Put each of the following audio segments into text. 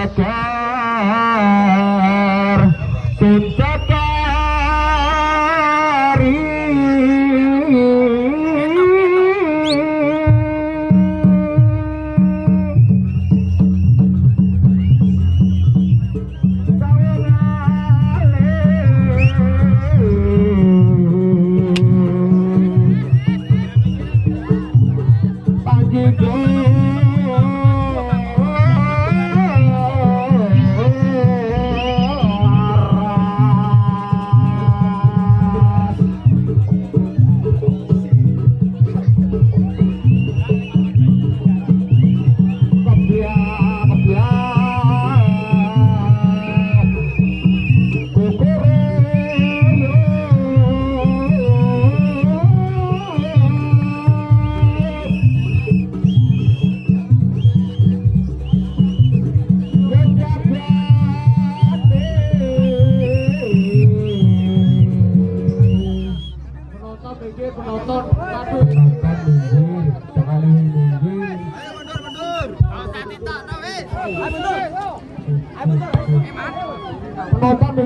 Satan.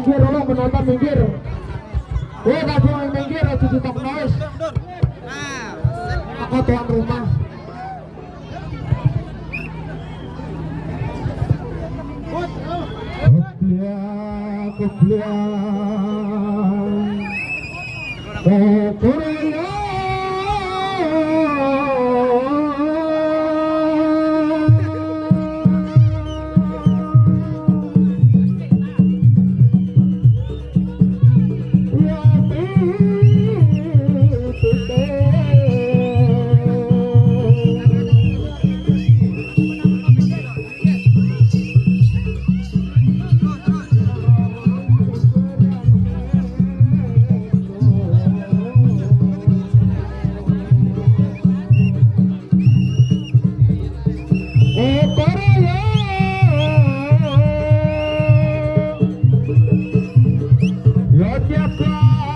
Minggir dulu penonton minggir. Oh tapi yang minggir itu tutup noise aku tuan rumah. Kebliang, kebliang aqui é atrás.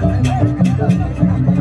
よろしくお願いします。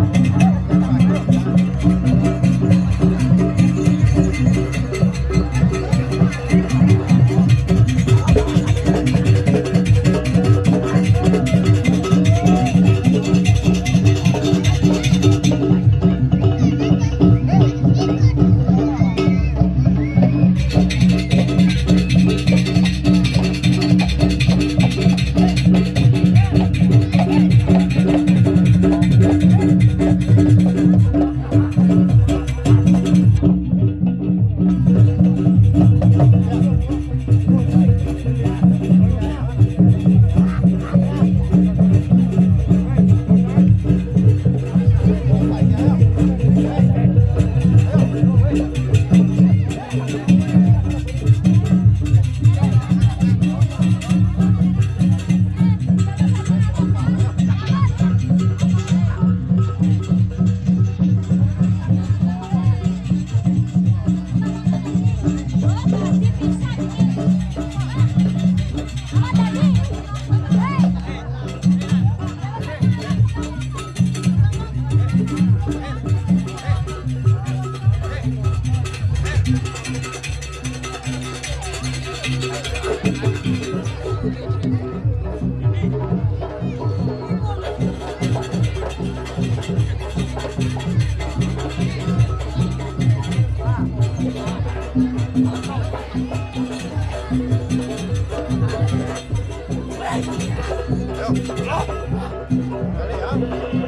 Yeah.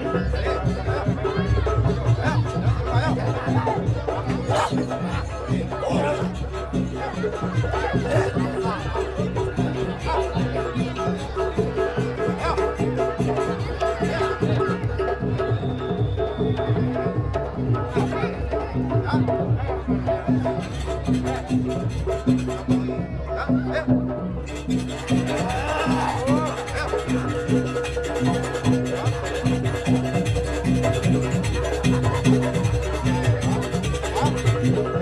Yeah.